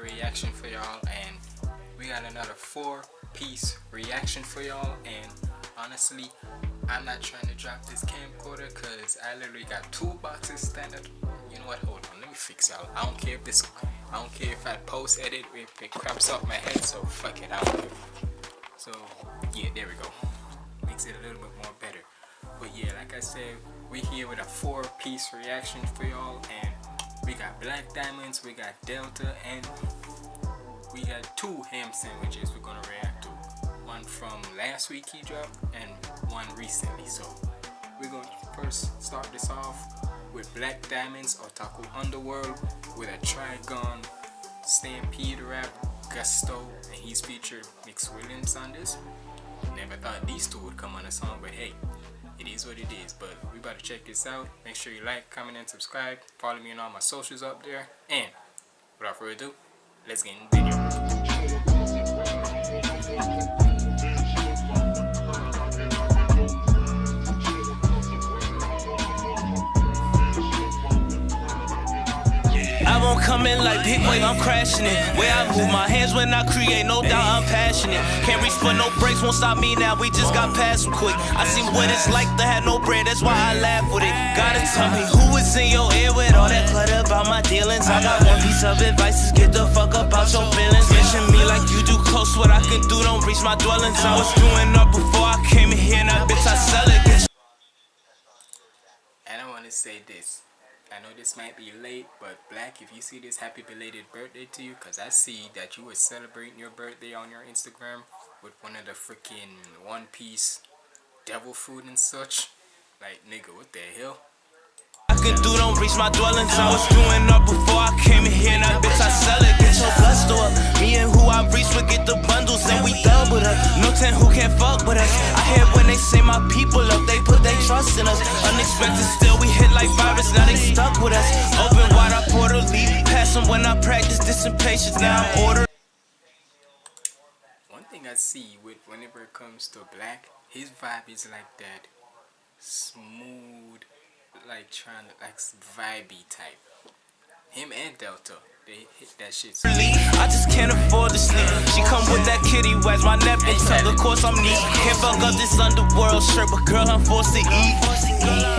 reaction for y'all, and we got another four-piece reaction for y'all. And honestly, I'm not trying to drop this camcorder because I literally got two boxes standard. You know what? Hold on, let me fix y'all. I don't care if this, I don't care if I post edit if it craps off my head. So fuck it, I don't. So yeah, there we go. Makes it a little bit more better. But yeah, like I said, we here with a four-piece reaction for y'all, and we got Black Diamonds, we got Delta, and we got two ham sandwiches we're gonna react to. One from last week he dropped, and one recently. So we're gonna first start this off with Black Diamonds Otaku Underworld with a Trigun Stampede rap Gusto, and he's featured Mix Williams on this. Never thought these two would come on a song, but hey, it is what it is but we about to check this out. Make sure you like comment and subscribe. Follow me on all my socials up there. And without further ado let's get in the video in like big wave, I'm crashing it. Where I move my hands when I create, no doubt I'm passionate. Can't reach for no breaks, won't stop me now. We just got past them quick. I see what it's like to have no bread, that's why I laugh with it. Gotta tell me who is in your ear with all that clutter about my dealings. I got one piece of advice, is get the fuck up out your feelings. Mention me like you do close, what I can do don't reach my dwellings. I was doing up before I came in here, now bitch I sell it. And I wanna say this. I know this might be late, but Black, if you see this, happy belated birthday to you, because I see that you were celebrating your birthday on your Instagram with one of the freaking One Piece devil food and such. Like, nigga, what the hell? I can do don't reach my dwellings. I was doing up before I came in here, now bitch I sell it. Get your up. Me and who I reach will get the bundles and we double up. No ten who can't fuck with us. I hear when they say my people up, they put their trust in us. Unexpected still we hit like virus, now they stuck with us. Open wide, I portal leave. Pass them when I practice this impatience. Now I'm ordering. One thing I see with whenever it comes to black, his vibe is like that smooth, like trying to like vibey type. Him and Delta. They hit that shit. So I just can't afford to sleep. She come with that kitty wags, my nephew tug. Of course I'm neat. Can't fuck up this underworld shirt, but girl I'm forced to eat.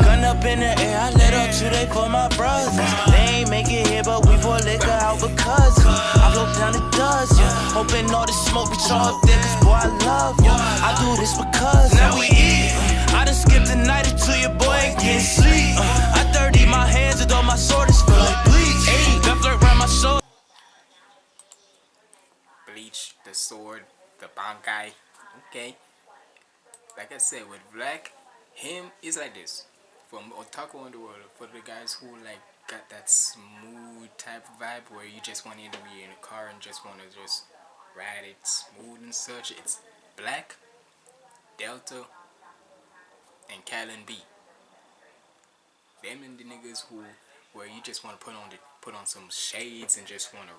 Gun up in the air, I let up today for my brothers. They ain't make it here, but we pour liquor out because I float down the dust, yeah. Hoping all the smoke reach all up there, cause boy I love you. I do this because now we eat. I done skipped the night until your boy ain't getting sleep. I 30 my hands and all my sword is full the sword, the bankai. Okay. Like I said, with Black, him is like this. From Otaku Underworld, for the guys who like got that smooth type vibe where you just want to be in a car and just want to just ride it smooth and such. It's Black, Delta, and Callan B. Them and the niggas who where you just want to put on the put on some shades and just want to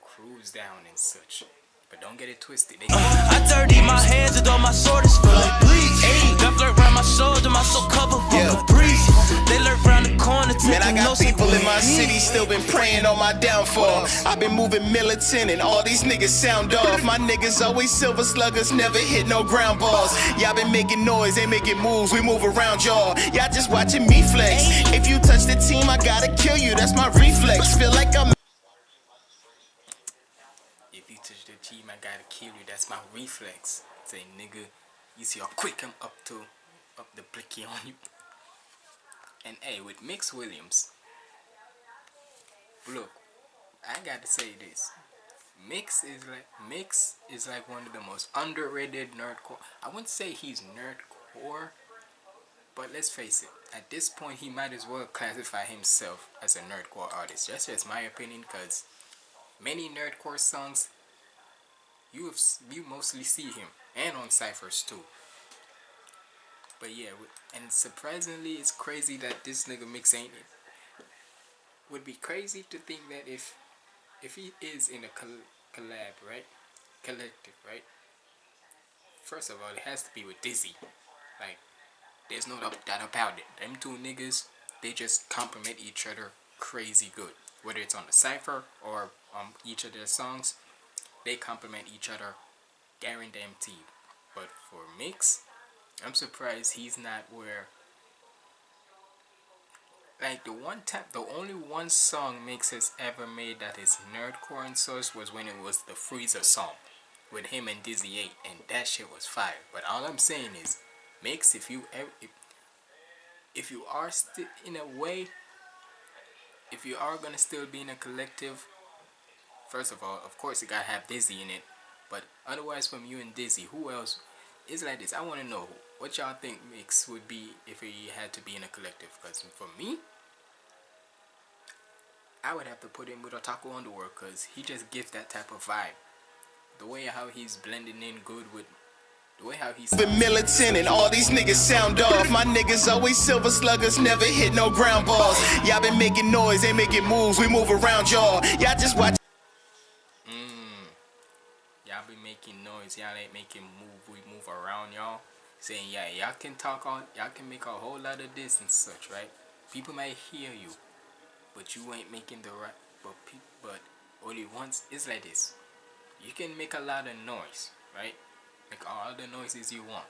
cruise down and such. But don't get it twisted. They I dirty my hands and all my sword is full of bleach. Left around my shoulder, my soul covered full yeah. of breeze. They lurk around the corner, Man, I got people in my city still been praying on my downfall. I've been moving militant and all these niggas sound off. My niggas always silver sluggers, never hit no ground balls. Y'all been making noise, they making moves, we move around y'all. Y'all just watching me flex. If you touch the team, I gotta kill you, that's my reflex. Feel like I'm team, I gotta kill you. That's my reflex. Say, nigga, you see how quick I'm up to, up the blicky on you. And hey, with Mix Williams, look, I gotta say this. Mix is like Mix is like one of the most underrated nerdcore. I wouldn't say he's nerdcore, but let's face it. At this point, he might as well classify himself as a nerdcore artist. That's just my opinion, cause many nerdcore songs you have you mostly see him and on ciphers too. But yeah and surprisingly it's crazy that this nigga mix ain't it. Would be crazy to think that if if he is in a collab right? Collective right? First of all it has to be with Dizzy. Like there's no doubt about it. Them two niggas they just complement each other crazy good. Whether it's on the cipher or on each of their songs, they complement each other guaranteed. But for Mix, I'm surprised he's not where like the one time the only one song Mix has ever made that is nerdcore in source was when it was the Freezer song with him and Dizzy 8 and that shit was fire. But all I'm saying is Mix if you ever if, if you are still in a way if you are gonna still be in a collective first of all of course you gotta have Dizzy in it but otherwise from you and Dizzy who else is like this I want to know what y'all think Mix would be if he had to be in a collective because for me I would have to put him with Otaku Underworld because he just gives that type of vibe. The way how he's blending in good with the way how he's been militant and all these niggas sound off. My niggas always silver sluggers, never hit no ground balls. Y'all been making noise, they making moves, we move around y'all. Y'all just watch. Mmm. Y'all be making noise, y'all ain't making move, we move around y'all. Saying yeah, y'all can talk on, y'all can make a whole lot of this and such, right? People might hear you but you ain't making the right but but only once it's like this. You can make a lot of noise right? Make all the noises you want.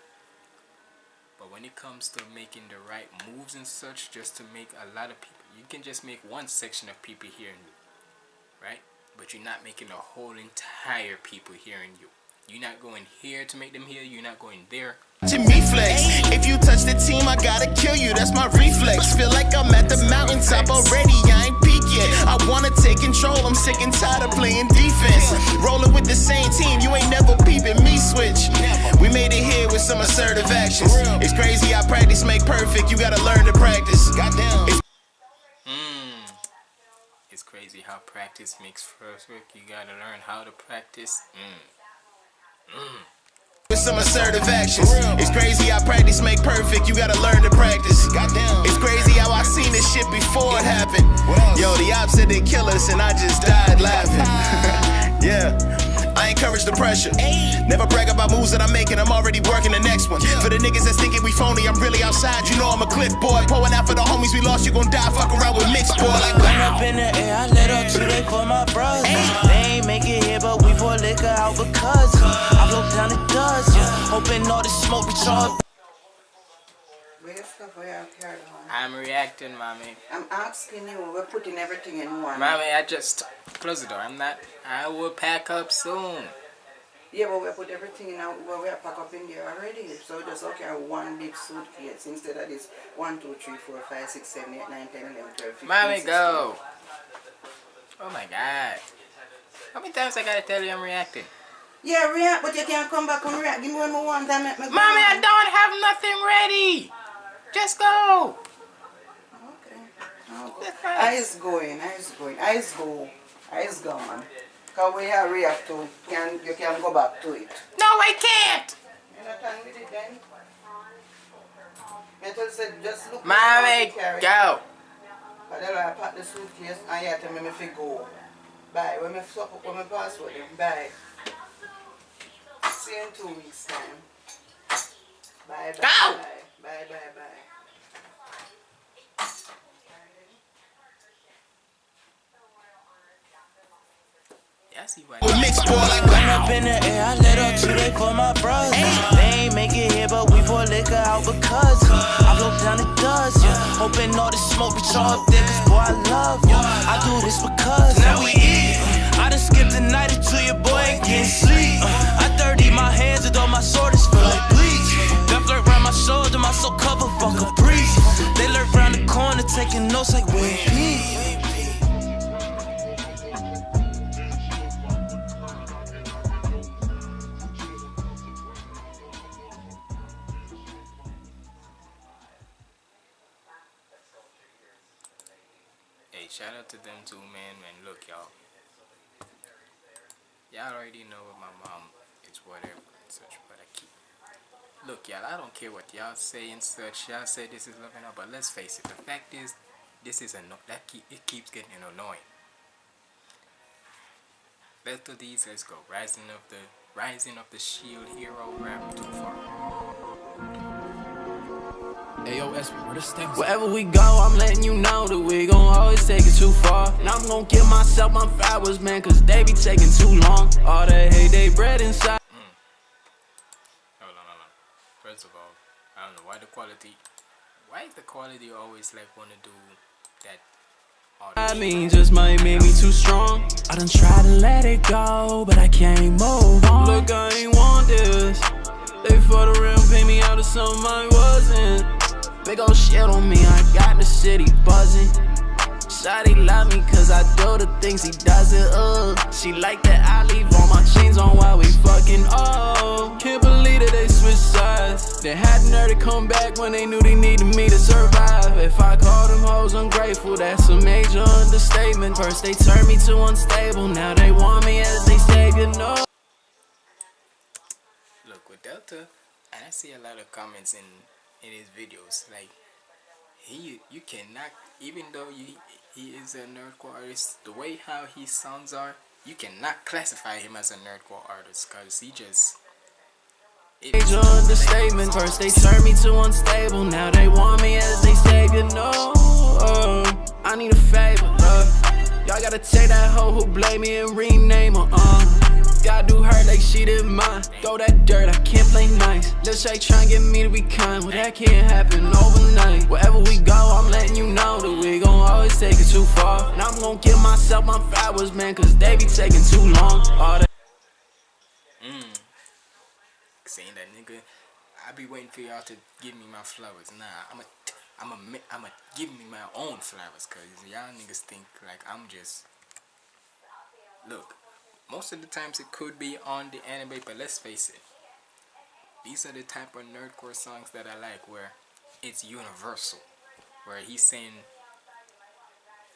But when it comes to making the right moves and such just to make a lot of people you can just make one section of people hearing you right but you're not making the whole entire people hearing you you're not going here to make them hear you're not going there to me flex. If you touch the team, I gotta kill you. That's my reflex. Feel like I'm at the mountaintop already. I ain't peak yet. I wanna take control. I'm sick and tired of playing defense. Rolling with the same team, you ain't never peeping me switch. We made it here with some assertive actions. It's crazy how practice make perfect. You gotta learn to practice. Goddamn. It's crazy how practice makes perfect. You gotta learn how to practice. Mm. Mm with some assertive actions. It's crazy how practice make perfect, you gotta learn to practice. Goddamn. It's crazy how I seen this shit before it happened. Yo, the ops said they kill us and I just died laughing. yeah. I encourage the pressure. Never brag about moves that I'm making, I'm already working the next one. For the niggas that's thinking we phony, I'm really outside. You know I'm a cliff boy. Pouring out for the homies we lost, you gon' die. Fuck around with mixed boy. Like, wow. up in the air, I let up today for my brothers. They ain't make it here, but we pour liquor out because I blow down the dust. Hoping all this smoke be charged. I'm reacting, mommy. I'm asking you. We're putting everything in one. Mommy, I just close the door. I'm not. I will pack up soon. Yeah, but we put everything in. Our, well, we are pack up in there already. So just okay, one big suitcase instead of this one, two, three, four, five, six, seven, eight, nine, ten, eleven, twelve, fifteen. Mommy, 16. go. Oh my God. How many times I gotta tell you I'm reacting? Yeah, react, but you can't come back and react. Give me one more one time. Mommy, I don't have nothing ready. Just go. Oh. Okay. Eyes going, eyes going, eyes go, eyes gone. Because we are react to, can, you can go back to it. No, I can't. You're not done with it then? Metal said, just look Mommy, go. But then I pack the suitcase and you tell me if you go. Bye. When I swap up with my password, bye. See you in two weeks time. Bye, bye. Go. Bye. Bye, bye, bye. I see why. Mixed boy like Run up in the air, I let up today for my brothers. They ain't make it here, but we pour liquor out because I blow down the dust. Yeah. Hoping all the smoke be charged there, cause boy, I love you. I do this because now we eat. I done skipped the night until your boy ain't getting sleep. Uh, I 30 my hands and all my sword is feel like bleach. That flirt round my shoulder, my soul cover, fuck a breeze. They lurk round the corner, taking notes like we Shout out to them too, man. Man, look, y'all. Y'all already know what my mom is, whatever, and such. But I keep... Look, y'all, I don't care what y'all say and such. Y'all say this is loving up, but let's face it. The fact is, this is annoying. That keep, it keeps getting annoying. Best of these, let's go. Rising of the Rising of the Shield Hero rap too far. Wherever we go, I'm letting you know that we gon' always take it too far. And I'm gon' give myself my flowers, man, cause they be taking too long. All that hate they bred inside. Mm. Hold on, hold on. First of all, I don't know why the quality. Why is the quality always like wanna do that? I mean, just might make me too strong. I done tried to let it go, but I can't move on. Look, I ain't want this. They for the real pay me out of something I wasn't. Big ol' shit on me, I got the city buzzing. Shawty love me cause I do the things he doesn't, uh. She like that I leave all my chains on while we fucking, oh Can't believe that they switched sides. They had nerve to come back when they knew they needed me to survive. If I call them hoes ungrateful, that's a major understatement. First they turned me to unstable, now they want me as they savior, no Look, with Delta, I see a lot of comments in in his videos. Like he, you cannot, even though you, he is a nerdcore artist, the way how his sounds are, you cannot classify him as a nerdcore artist because he just. Major understatement. First they turned me to unstable, now they want me as they savior. No, uh, I need a favor. Y'all gotta take that hoe who blame me and rename her. Uh. Gotta do her like she didn't mind. Throw that dirt, I can't play nice. Lil Shay trying to get me to be kind. Well, that can't happen overnight. Wherever we go, I'm letting you know that we gon' always take it too far. And I'm gon' give myself my flowers, man, cause they be taking too long. All that. Mmm. Saying that nigga, I be waiting for y'all to give me my flowers. Nah, I'm a. I'm a, I'm give me my own flowers cause y'all niggas think like I'm just look most of the times it could be on the anime, but let's face it. These are the type of nerdcore songs that I like where it's universal. Where he's saying,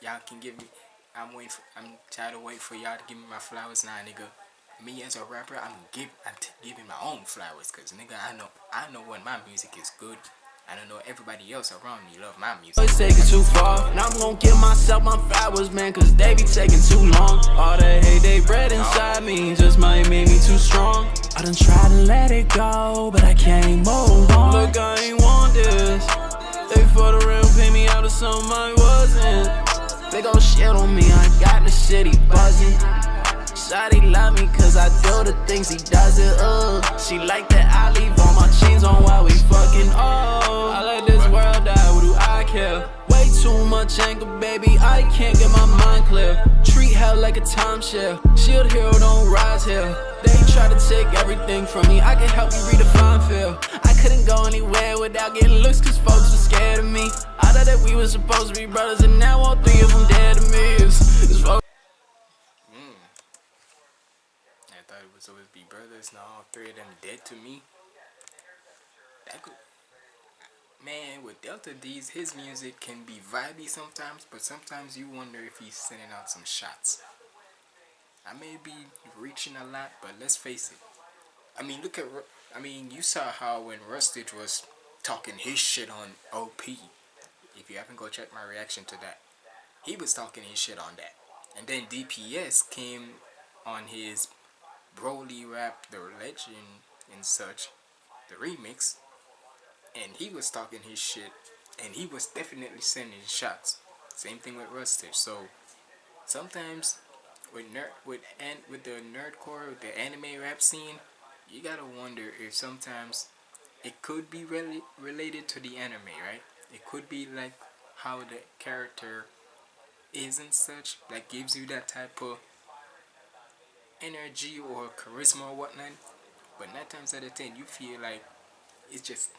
y'all can give me, I'm waiting for, I'm tired of waiting for y'all to give me my flowers now, nigga. Me as a rapper, I'm give, I'm giving my own flowers, cause nigga, I know, I know when my music is good. I don't know everybody else around me love my music. It's taking too far, and I'm gonna give myself my flowers, man, cause they be taking too long. All that hate they bred inside me just might make me too strong. I done tried to let it go, but I can't move on. Look, I ain't want this. They for the real pay me out of something I wasn't. They gon' shit on me, I got the city buzzing. Shawty love me cause I do the things he doesn't, uh She like that I leave all my chains on while we fucking, oh. I let this world die, what do I care? Way too much anger, baby, I can't get my mind clear. Treat hell like a timeshare, shield hero don't rise here. They try to take everything from me, I can help you redefine fear. I couldn't go anywhere without getting looks cause folks were scared of me. I thought that we were supposed to be brothers and now all three of them dead to me. It's, supposed Now all three of them dead to me. That could, man, with Delta Deez, his music can be vibey sometimes, but sometimes you wonder if he's sending out some shots. I may be reaching a lot, but let's face it. I mean, look at, I mean, you saw how when Rustage was talking his shit on OP. If you haven't go check my reaction to that, he was talking his shit on that. And then DPS came on his Broly rap The Legend and such, the remix, and he was talking his shit, and he was definitely sending shots. Same thing with Rustage. So sometimes with nerd with and with the nerdcore, with the anime rap scene, you gotta wonder if sometimes it could be really related to the anime, right? It could be like how the character is and such, that gives you that type of energy or charisma or whatnot but nine times out of ten you feel like it's just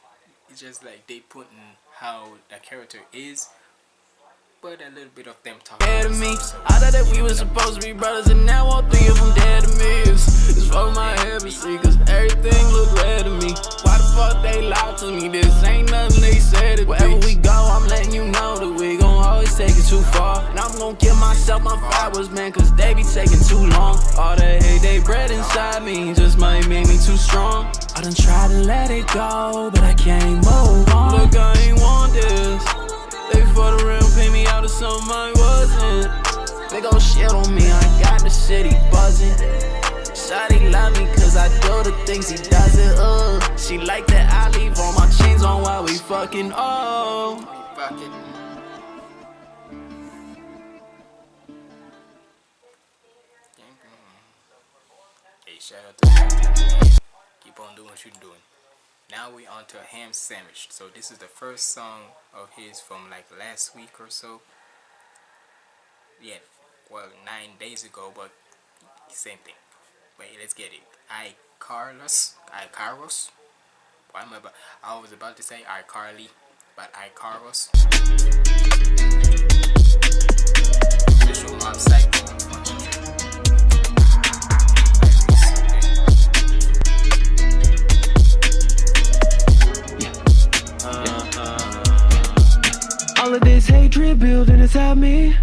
it's just like they putting how the character is but a little bit of them talking dead to me. so I thought that we were supposed to be brothers and now all three of them dead to me. It's, it's for my see cause everything look red to me. Why the fuck they lied to me? This ain't nothing they said it wherever we go I'm letting you know that we gon' always take it too far. And I'm gon' give myself my flowers man cause they be taking too long. All that hate they bred inside me just might make me too strong. I done tried to let it go but I can't move on. Look I ain't want this. They for the real pay me out of something I wasn't. They gon' shit on me, I got the city buzzing. Shawty love me cause I do the things he does it, uh. She like that I leave all my chains on while we fucking, oh what you're doing. Now we on to a ham sandwich. So this is the first song of his from like last week or so. Yeah, well nine days ago, but same thing. Wait, let's get it. I Carlos, I Carlos. Why am I? About, I was about to say I Carly, but I Carlos. Mob All of this hatred building inside me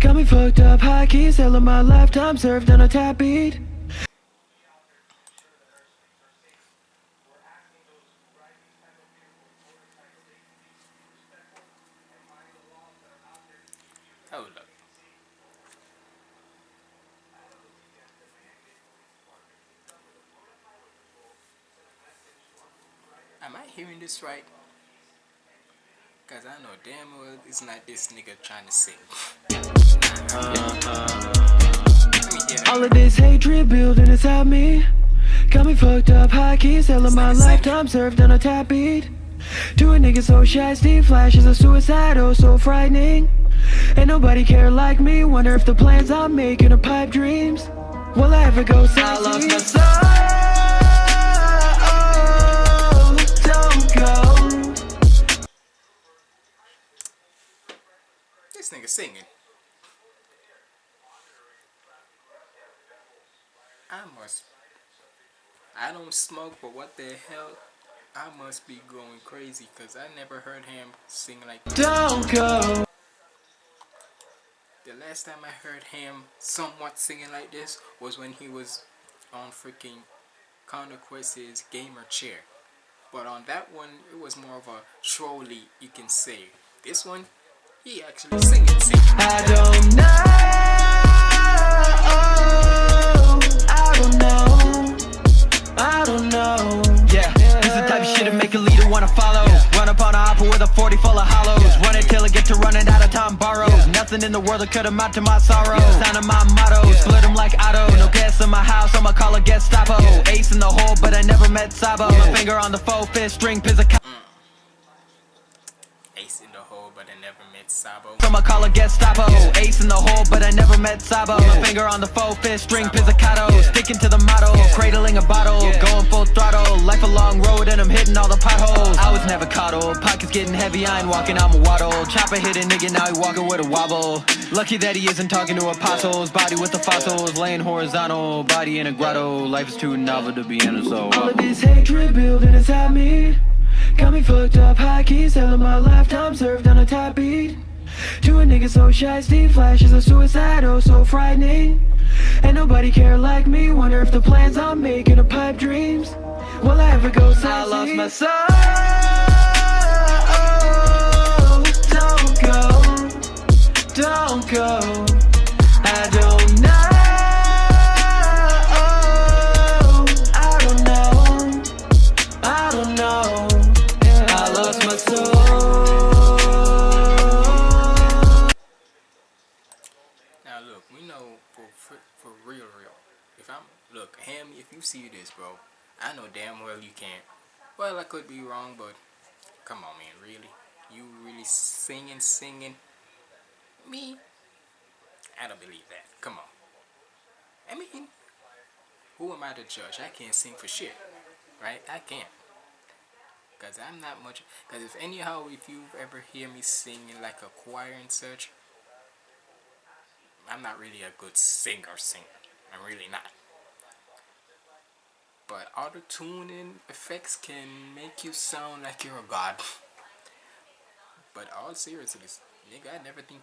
Got me fucked up, high keys, selling my lifetime served on a tap beat. Am I hearing this right? Cause I know damn well it's not this nigga trying to sing. Let me. All of this hatred building inside me Got me fucked up, high keys, selling my lifetime served on a tap beat To a nigga so shasty, flashes of suicide, oh so frightening Ain't nobody care like me, wonder if the plans I'm making are pipe dreams Will I ever go sassy? I lost my soul, nigga singing. I must. I don't smoke, but what the hell? I must be going crazy because I never heard him sing like. Don't go The last time I heard him somewhat singing like this was when he was on freaking Conquest's Gamer Chair. But on that one, it was more of a trolly, you can say. This one, he actually singing, singing. I don't know. I don't know. I don't know. Yeah, this is the type of shit that make a leader wanna follow. Run up on a hopper with a 40 full of hollows. Run it till I get to running out of time borrows. Nothing in the world that could amount to my sorrow. Sign of my motto, split them like Otto. No gas in my house, I'ma call a Gestapo. Ace in the hole, but I never met Sabo. My finger on the faux fist, string pizzicato. Ace in the hole, but I never met Sabo. I'ma call a oh, Ace in the hole, but I never met Sabo. My finger on the faux fist, string pizzicato. Sticking to the motto, cradling a bottle. Going full throttle, life a long road, and I'm hitting all the potholes. I was never coddled, pockets getting heavy, I ain't walking, I'm a waddle. Chopper hit a nigga, now he walking with a wobble. Lucky that he isn't talking to apostles. Body with the fossils, laying horizontal. Body in a grotto, life is too novel to be in a soul. All of this hatred building inside me Got me fucked up, high keys, selling my lifetime served on a tap beat To a nigga so shasty, flashes of suicide, oh so frightening Ain't nobody care like me, wonder if the plans I'm making are pipe dreams Will I ever go sassy? I lost my soul. Oh, don't go, don't go If you see this, bro, I know damn well you can't. Well, I could be wrong, but come on, man, really, you really singing, singing? Me? I don't believe that. Come on. I mean, who am I to judge? I can't sing for shit, right? I can't. Cause I'm not much. Cause if anyhow, if you ever hear me singing like a choir and such, I'm not really a good singer singer. I'm really not. But auto tuning effects can make you sound like you're a god. But all seriousness, nigga, I never think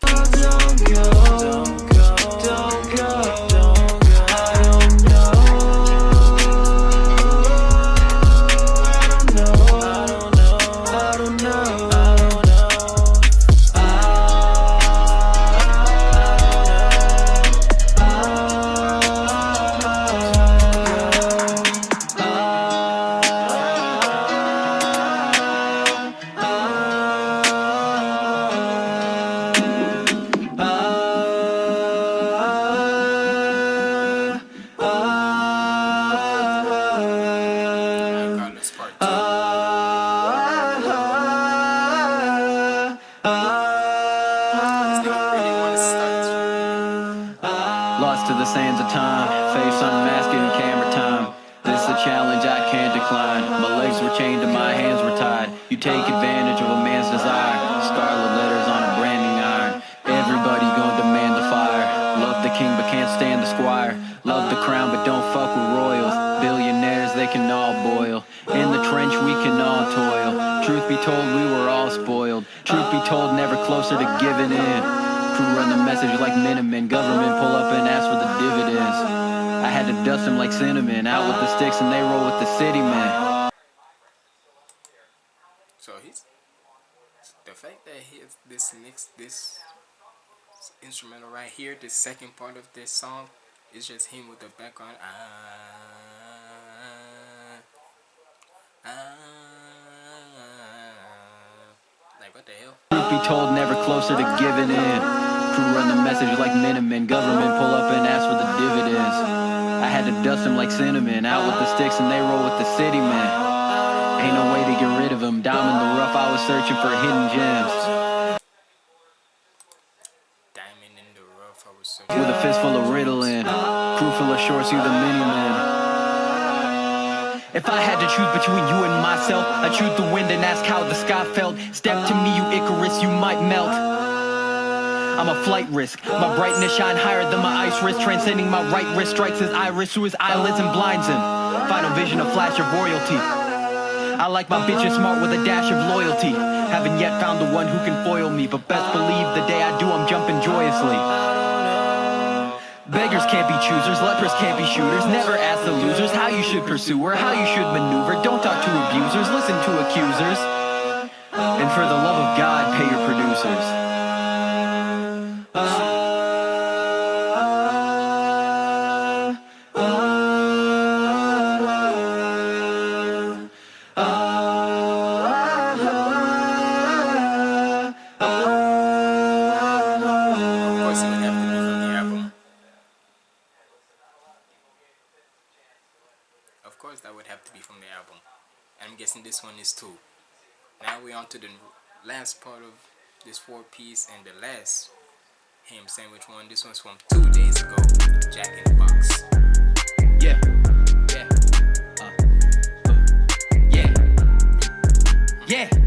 sands of time, face unmasked in camera time. This is a challenge I can't decline. My legs were chained and my hands were tied. You take advantage of a man's sticks and they roll with the city man. So he's the fact that he this next this instrumental right here, the second part of this song, is just him with the background. Ah, ah, like what the hell? Be told, never closer to giving in. Crew run the message like Minutemen. Government pull up and ask for the dividends. I had to dust them like cinnamon. Out with the sticks and they roll with the city man. Ain't no way to get rid of them. Diamond in the rough, I was searching for hidden gems. Diamond in the rough. I was searching. With a fist full of Ritalin. Crew full of shorts, you the mini man. If I had to choose between you and myself, I'd choose the wind and ask how the sky felt. Step to me, you Icarus, you might melt. I'm a flight risk. My brightness shine higher than my ice wrist, transcending my right wrist strikes his iris through his eyelids and blinds him. Final vision, a flash of royalty. I like my bitches smart with a dash of loyalty. Haven't yet found the one who can foil me, but best believe the day I do, I'm jumping joyously. Beggars can't be choosers, lepers can't be shooters. Never ask the losers how you should pursue or how you should maneuver. Don't talk to abusers, listen to accusers. And for the love of God, pay your producers. Of course, that would have to be from the album. I'm guessing this one is too. Now we're on to the last part of this four piece and the last ham sandwich one. This one's from two days ago. Jack in the Box. Yeah. Yeah. Uh, uh, yeah. Yeah. Yeah.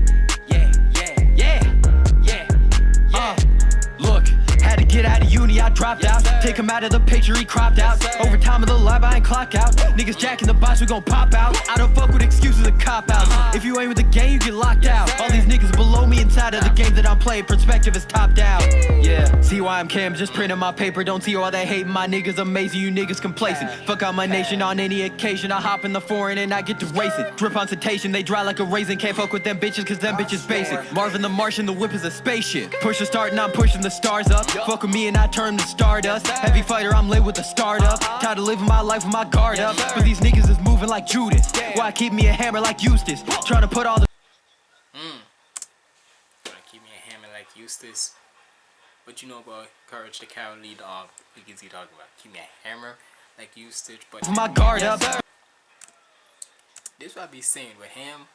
I dropped out. Take him out of the picture, he cropped out. Over time of the lab, I ain't clock out. Niggas jacking the box, we gon' pop out. I don't fuck with excuses and cop outs. If you ain't with the game, you get locked out. All these niggas below me inside of the game that I'm playing, perspective is topped out. Yeah, see why I'm Cam, just printing my paper. Don't see why they hate my niggas amazing, you niggas complacent. Fuck out my nation on any occasion. I hop in the foreign and I get to racing. Drip on citation, they dry like a raisin. Can't fuck with them bitches, cause them bitches basic. Marvin the Martian, the whip is a spaceship. Push the start and I'm pushing the stars up. Fuck with me and I turn to stardust. Heavy fighter, I'm lit with the startup. Tired of living my life with my guard up. But these niggas is moving like Judas. Why keep me a hammer like Eustace? Trying to put all the Gonna keep me a hammer like Eustace. But you know about Courage the Cowardly Dog. What is he talking about? Keep me a hammer like Eustace. But my guard up. this what I be saying with him.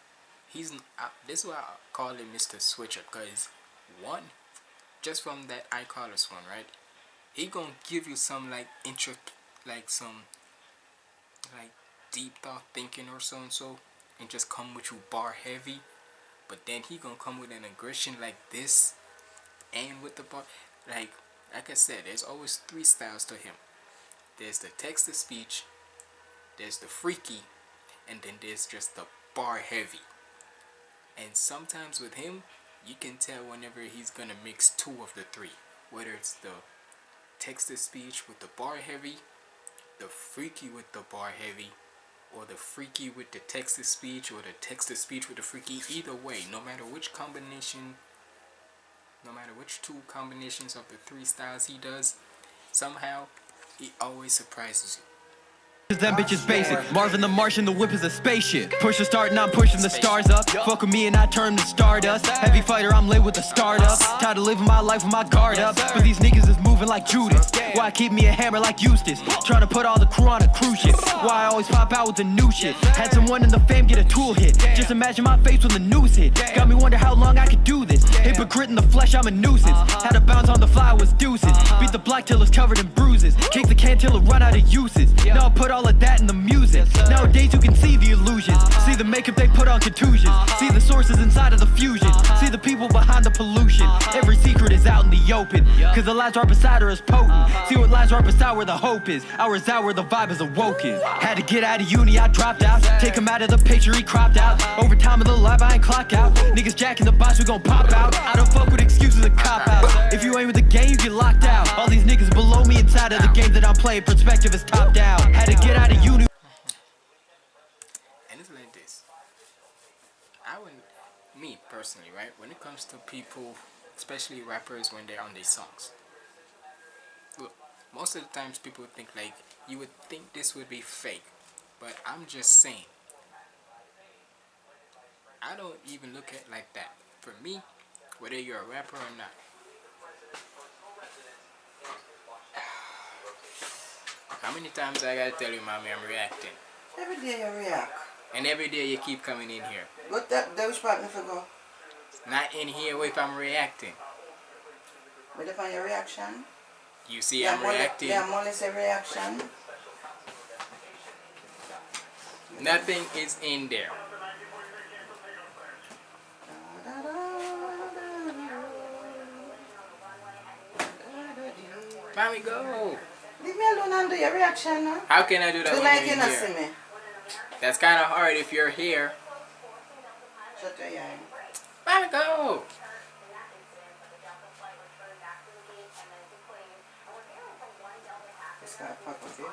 He's uh, this is why I call him Mr. Switcher, cause one, just from that I Carlos one, right? He gonna give you some like intric, like some, like deep thought thinking or so and so, and just come with you bar heavy. But then he gonna come with an aggression like this, and with the bar, like like I said, there's always three styles to him. There's the text to speech, there's the freaky, and then there's just the bar heavy. And sometimes with him, you can tell whenever he's gonna mix two of the three. Whether it's the text speech with the bar heavy, the freaky with the bar heavy, or the freaky with the text speech, or the text speech with the freaky. Either way, no matter which combination, no matter which two combinations of the three styles he does, somehow he always surprises you. Them bitches basic. Marvin the Martian, the whip is a spaceship. Push the start and I'm pushing the stars up. Fuck with me and I turn to stardust. Heavy fighter, I'm lit with the startup. Tired of living my life with my guard up. But these niggas is moving like Judas. Why keep me a hammer like Eustace? Trying to put all the crew on a cruise ship. Why I always pop out with the new shit. Had someone in the fam get a tool hit. Just imagine my face when the news hit. Got me wonder how long I could do this. Hypocrite in the flesh, I'm a nuisance. Had to bounce on the fly, was deuces. Beat the block till it's covered in bruises. Kick the can till it run out of uses. Now I put all of that in the music. Nowadays you can see the illusions. See the makeup they put on contusions. See the sources inside of the fusion. See the people behind the pollution. Every secret is out in the open. Cause the lies right beside her is potent. See what lies right beside where the hope is. Ours out where the vibe is awoken. Had to get out of uni, I dropped out. Take him out of the picture, he cropped out. Over time of the life, I ain't clock out. Niggas jacking the box, we gon' pop out. I don't fuck with excuses and cop out. If you ain't with the game, you get locked out. All these niggas below me inside of the game that I'm playing. Perspective is top down. Had to get out of uni. and it's like this. I would, me personally, right? When it comes to people, especially rappers, when they're on their songs. Look, most of the times people think like you would think this would be fake, but I'm just saying. I don't even look at like that. For me, whether you're a rapper or not. How many times I gotta tell you, mommy, I'm reacting? Every day you react. And every day you keep coming in here. But that, that which part me for go? Not in here if I'm reacting. But if on your reaction? You see yeah, I'm reacting. Yeah, less a reaction. Nothing is in there. Mommy, go. Alone and do your reaction now. How can I do that So when like you're you not see me. That's kind of hard if you're here. Shut your eye. Go. This guy fuck with you.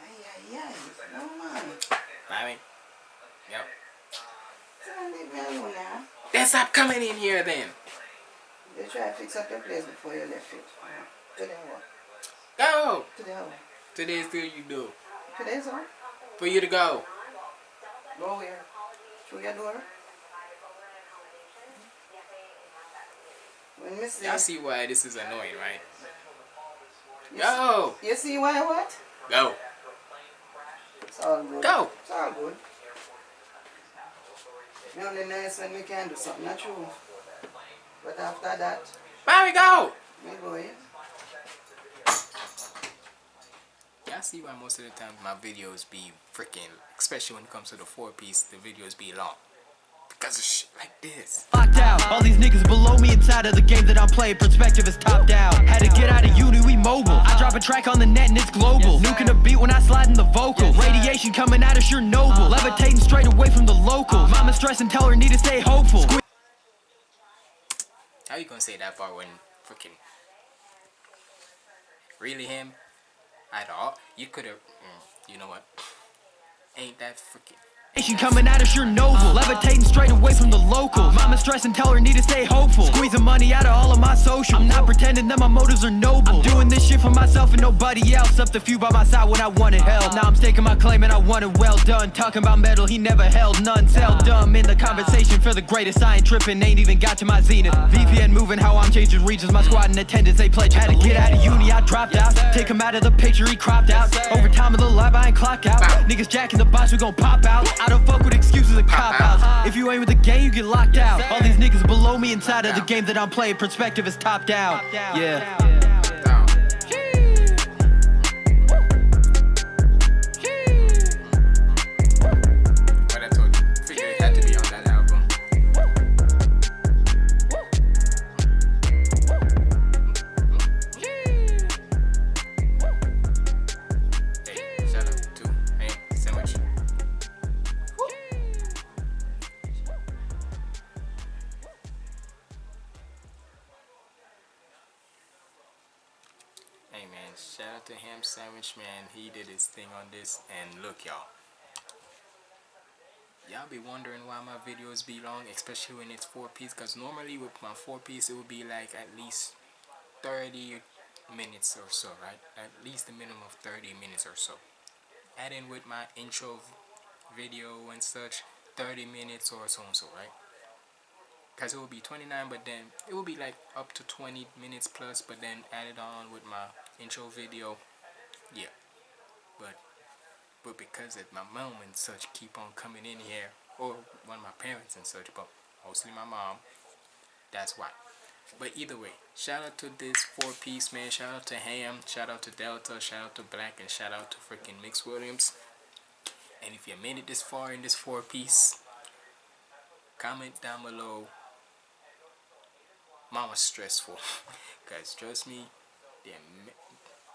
Ay, ay, ay. No man. Mommy. Yep. So leave me alone now. Then stop coming in here then. You try to fix up your place before you left it. Today what? Go. Today what? Today's good you do. Today's what? For you to go. Go where? Through your door? When Miss Y'all see why this is annoying, right? you Go. See, you see why what? Go. It's all good. Go. It's all good. Me only nice when we can do something not true. But after that, Mommy, go. me go in. Y'all see why most of the time my videos be freaking, especially when it comes to the four piece, the videos be long. Because of shit like this. Locked out. All these niggas below me inside of the game that I'm playing. Perspective is top down. Had to get out of uni, we mobile. I drop a track on the net and it's global. Nuking a beat when I slide in the vocal. Radiation coming at us, you're noble. Uh-huh. Levitating straight away from the local. Uh-huh. Mama stress and tell her need to stay hopeful. Squeeze How you gonna say that part when freaking really him at all? You could have, mm, you know what? Ain't that freaking Radiation coming at us, you're noble. Levitating straight away from the local. Mama stress and tell her need to stay hopeful. Squeezing money out of all of my social. I'm not pretending that my motives are noble. I'm doing this shit for myself and nobody else. Up the few by my side when I wanted help. Now I'm staking my claim and I want it well done. Talking about metal, he never held none. Sell dumb in the conversation for the greatest. I ain't tripping, ain't even got to my zenith. VPN moving how I'm changing regions. My squad in attendance, they pledge. Had to get out of uni, I dropped out. Take him out of the picture, he cropped out. Over time of the life, I ain't clock out. Niggas jacking the box, we gon' pop out. I don't fuck with excuses and cop outs. If you ain't with the game, you get locked out. All these niggas below me inside of the game that I'm playing. Perspective is top down. Yeah. My videos be long, especially when it's four piece. Cause normally with my four piece it would be like at least 30 minutes or so, right? At least a minimum of 30 minutes or so. Add in with my intro video and such, 30 minutes or so and so, right? Cause it will be 29, but then it will be like up to 20 minutes plus, but then added on with my intro video, yeah. But but because of my mom and such keep on coming in here, or one of my parents and such, but mostly my mom, that's why. but either way shout out to this four piece man. Shout out to ham. Shout out to delta. Shout out to black. And shout out to freaking mix williams. And if you made it this far in this four piece comment down below. Mama's stressful. Guys trust me yeah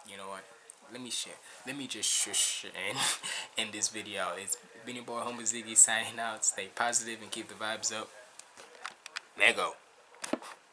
you know what? Let me share. Let me just shush and end this video. It's Beanie Boy, Homer Ziggy signing out. Stay positive and keep the vibes up. Lego.